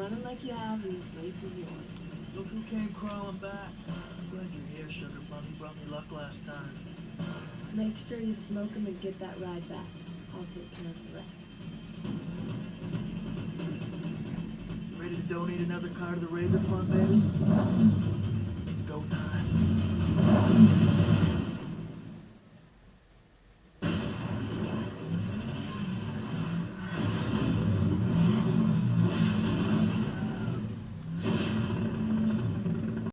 running like you have, and this race is yours. Look who came crawling back. I'm Glad you're here, Sugar Bunny. Brought me luck last time. Make sure you smoke him and get that ride back. I'll take care of the rest. Ready to donate another car to the Raven Fund, baby?